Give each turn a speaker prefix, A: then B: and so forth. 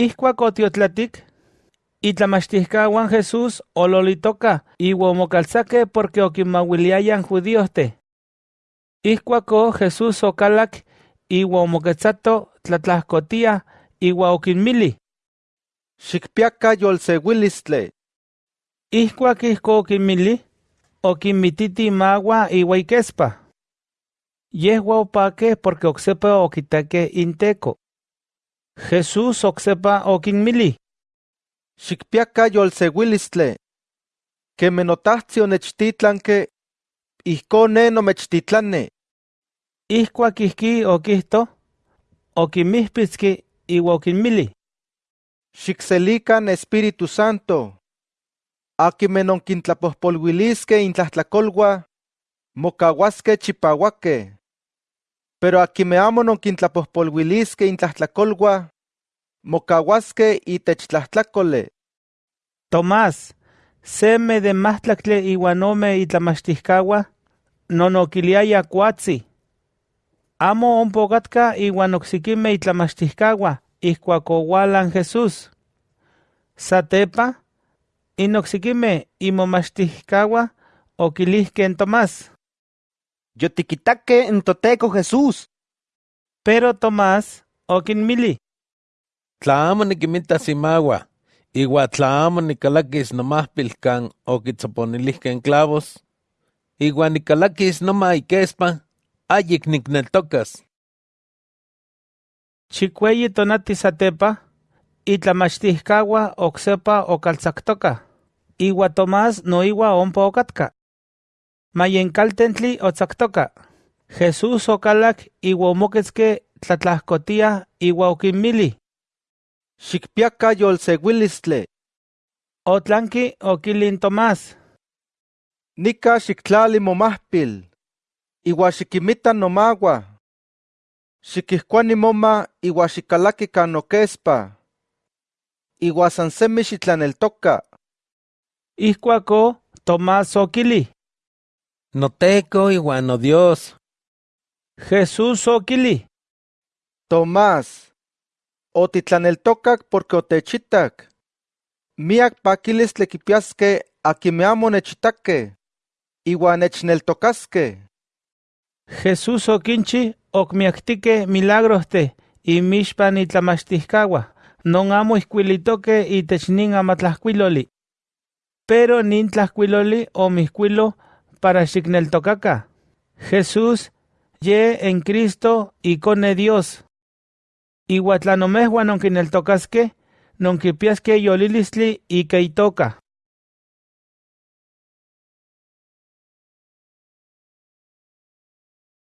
A: Ihcuac otiotlatic, itlamachtiscahuan Jesús ololitoca iua omocalzaque porque oquimauiliayan judíoste. Ihcuaco Jesús ocalac iua omoquetzato tlatlahcotia iua oquinmili.
B: Xicpiaca yolseuilistle.
A: Ihcuac ihco oquinmili, oquinmititi magua iua iquespa. Yehua opaque porque ocsepa oquitaque inteco. Jesús ocsepa oquinmili.
B: Xicpiaca yolseuilistle. Queme notahtzi onechtitlanque, ihco ne nomechtitlane.
A: Ihcuac ihqui oquihto, oquimihpitzqui iua oquinmili.
B: Xicselican Espíritu Santo. Aquime nonquintlapojpolhuilisque intlahtlacolua, mocahuasque Pero aquime amo nonquintlapojpolhuilisque intlahtlacolua, mocahuasque itechtlahtlacole.
A: Tomás, seme de mahtlacle iuan ome itlamachtiscaua, nonoquiliaya cuatzi. Amo ompa ocatca iuan ocsiquime itlamachtiscaua, ihcuac oualan Jesús. Satepa, inoxiquime imomachtiscaua oquilihque en Tomás.
C: Yotiquitaque en Toteco Jesús.
A: Pero Tomás oquinmili.
D: Tla amo niquimitas imagua, igua tla amo nicalaquis nomahpil can oquitzoponilihque en clavos, igua nicalaquis noma iquespa, ayik nicneltocas.
A: Chicueyi tonati satepa, itlamachtiscaua ocsepa ocalzactoca, iua Tomás noiua ompa ocatca. Mayencaltentli otzactoca. Jesús ocalac iua omoquetzque tlatlahcotia iua oquinmili.
B: Xicpiaca yolseuilistle.
A: Otlanqui oquilin Tomás.
B: Nica xictlali momahpil. Iua xiquimita nomagua. Xiquihcuani moma iua san semi xitlaneltoca.
A: Ihcuaco Tomás oquili.
D: Noteco igual no Dios.
A: Jesús oquili.
B: Tomás, otitlaneltocac porque otechitac. Miak paquilis tlequipiasque aquime amo nechitaque. Iua nechneltocasque.
A: Jesús oquinchi ocmiactique milagroste y mixpan itlamachtiscaua, non amo iscuilitoque itech nin amatlahcuiloli. Pero nin tlahcuiloli omihcuilo para xicneltocaca. Jesús ye en Cristo icone Dios. Iua tlanomehua nonquineltocasque, nonquipiasque yolilistli ica itoca.